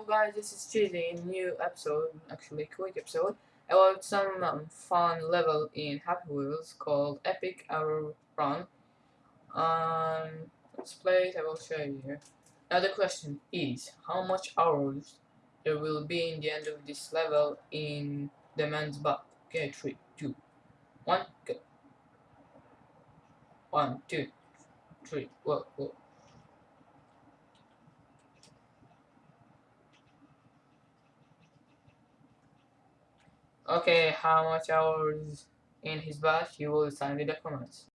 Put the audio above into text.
hello guys, this is Cheesy, new episode, actually quick episode, about some um, fun level in Happy Wheels called Epic Arrow Run. Um, let's play it, I will show you here. Now the question is, how much arrows there will be in the end of this level in the man's butt? Okay, three, two, one, go. One, two, three, whoa, whoa. Okay, how much hours in his batch? You will sign the documents.